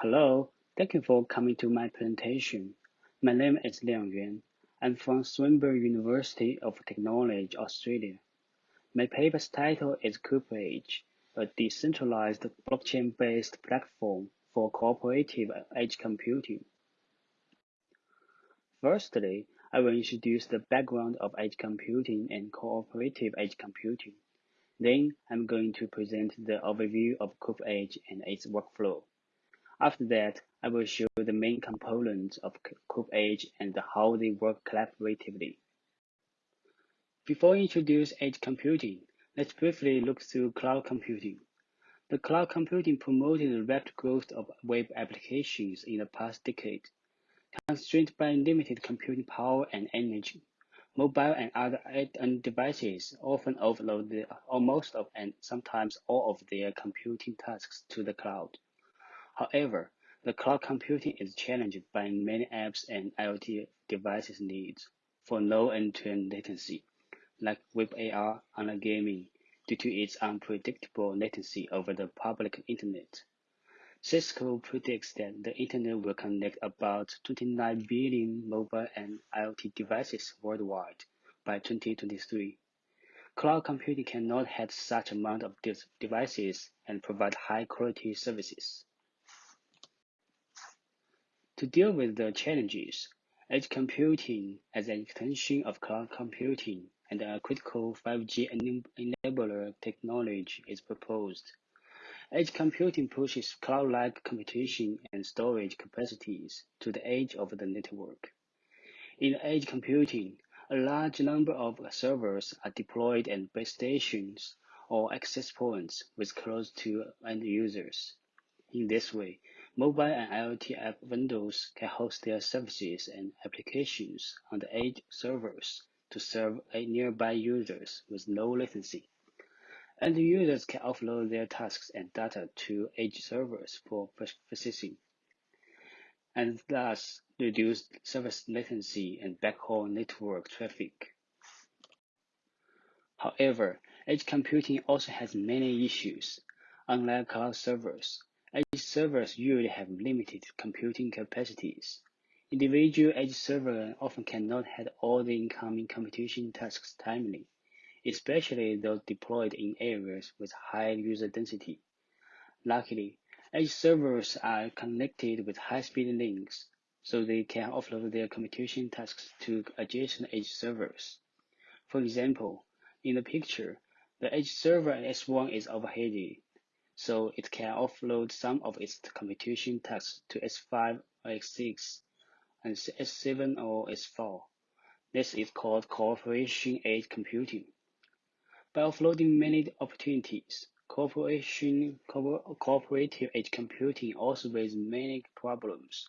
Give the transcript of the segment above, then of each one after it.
Hello, thank you for coming to my presentation. My name is Liang Yuan. I'm from Swinburne University of Technology, Australia. My paper's title is CoopEdge, a decentralized blockchain-based platform for cooperative edge computing. Firstly, I will introduce the background of edge computing and cooperative edge computing. Then I'm going to present the overview of CoopEdge and its workflow. After that, I will show the main components of CoopEdge and how they work collaboratively. Before we introduce edge computing, let's briefly look through cloud computing. The cloud computing promoted the rapid growth of web applications in the past decade. Constrained by limited computing power and energy, mobile and other end devices often offload the, most of and sometimes all of their computing tasks to the cloud. However, the cloud computing is challenged by many apps and IoT devices needs for low end-to-end latency, like web AR and gaming, due to its unpredictable latency over the public internet. Cisco predicts that the internet will connect about 29 billion mobile and IoT devices worldwide by 2023. Cloud computing cannot handle such amount of devices and provide high quality services. To deal with the challenges, edge computing as an extension of cloud computing and a critical 5G enabler technology is proposed. Edge computing pushes cloud-like computation and storage capacities to the edge of the network. In edge computing, a large number of servers are deployed at base stations or access points with close to end users. In this way, Mobile and IoT app vendors can host their services and applications on the edge servers to serve nearby users with low latency. And users can offload their tasks and data to edge servers for processing, and thus reduce service latency and backhaul network traffic. However, edge computing also has many issues. Unlike cloud servers, Edge servers usually have limited computing capacities. Individual edge servers often cannot handle all the incoming computation tasks timely, especially those deployed in areas with high user density. Luckily, edge servers are connected with high-speed links, so they can offload their computation tasks to adjacent edge servers. For example, in the picture, the edge server S1 is overheated so it can offload some of its computation tasks to S5 or S6 and S7 or S4. This is called cooperation edge computing. By offloading many opportunities, cooperation co cooperative edge computing also raises many problems.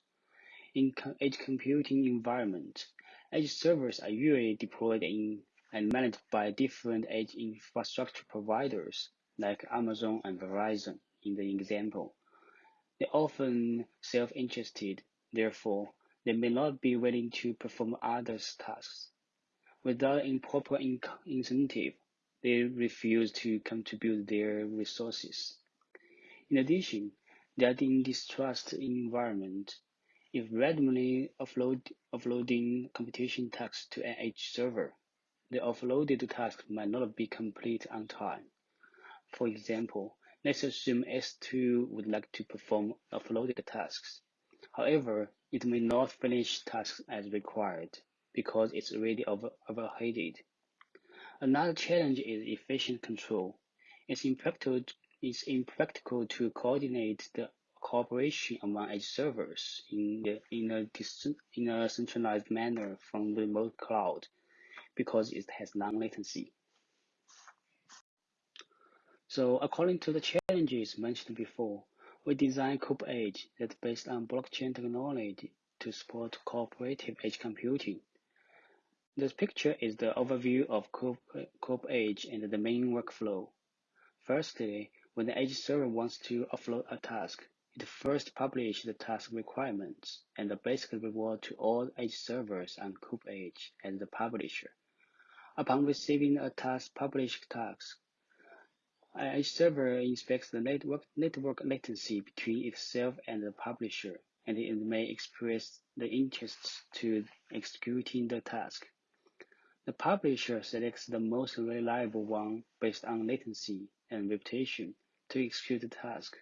In edge computing environment, edge servers are usually deployed in and managed by different edge infrastructure providers like Amazon and Verizon in the example. They're often self-interested, therefore, they may not be willing to perform others' tasks. Without improper in incentive, they refuse to contribute their resources. In addition, they are in distrust environment. If randomly offload, offloading computation tasks to an edge server, the offloaded task might not be complete on time. For example, let's assume S2 would like to perform offloaded tasks. However, it may not finish tasks as required because it's already over overheated. Another challenge is efficient control. It's impractical, it's impractical to coordinate the cooperation among edge servers in, the, in, a, in a centralized manner from the remote cloud because it has long latency. So according to the challenges mentioned before, we designed CoopEdge that's based on blockchain technology to support cooperative edge computing. This picture is the overview of Coop, CoopEdge and the main workflow. Firstly, when the edge server wants to offload a task, it first publishes the task requirements and the basic reward to all edge servers on CoopEdge as the publisher. Upon receiving a task published task, edge server inspects the network, network latency between itself and the publisher, and it may express the interest to executing the task. The publisher selects the most reliable one based on latency and reputation to execute the task.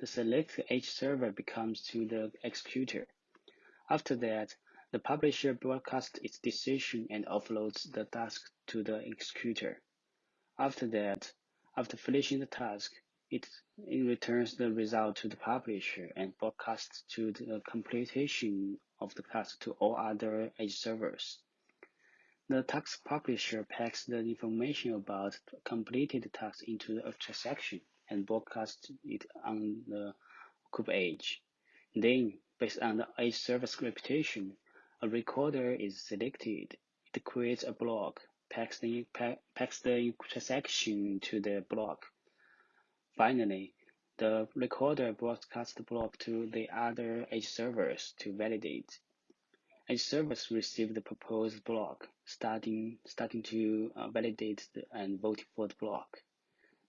The select edge server becomes to the executor. After that, the publisher broadcasts its decision and offloads the task to the executor. After that, after finishing the task, it, it returns the result to the publisher and broadcasts to the completion of the task to all other edge servers. The task publisher packs the information about completed task into a transaction and broadcasts it on the CoopEdge. Then, based on the edge server's reputation, a recorder is selected. It creates a block packs the, packs the transaction to the block. Finally, the recorder broadcasts the block to the other edge servers to validate. Edge servers receive the proposed block, starting, starting to uh, validate the, and vote for the block.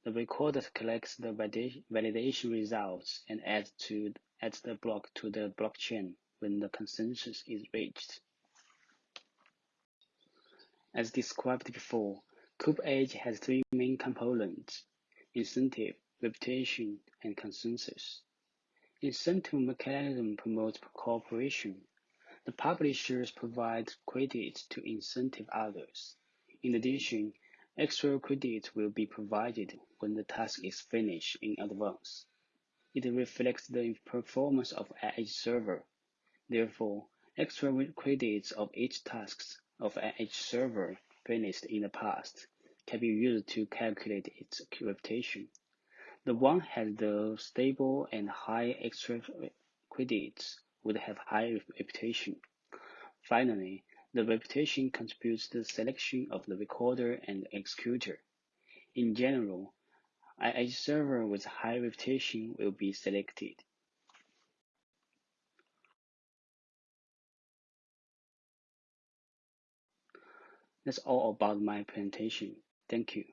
The recorder collects the validation results and adds, to, adds the block to the blockchain when the consensus is reached. As described before, Coop Edge has three main components: incentive, reputation, and consensus. Incentive mechanism promotes cooperation. The publishers provide credits to incentive others. In addition, extra credits will be provided when the task is finished in advance. It reflects the performance of each server. Therefore, extra credits of each task of an edge server finished in the past can be used to calculate its reputation. The one has the stable and high extra credits would have high reputation. Finally, the reputation contributes to the selection of the recorder and executor. In general, an edge server with high reputation will be selected. That's all about my presentation. Thank you.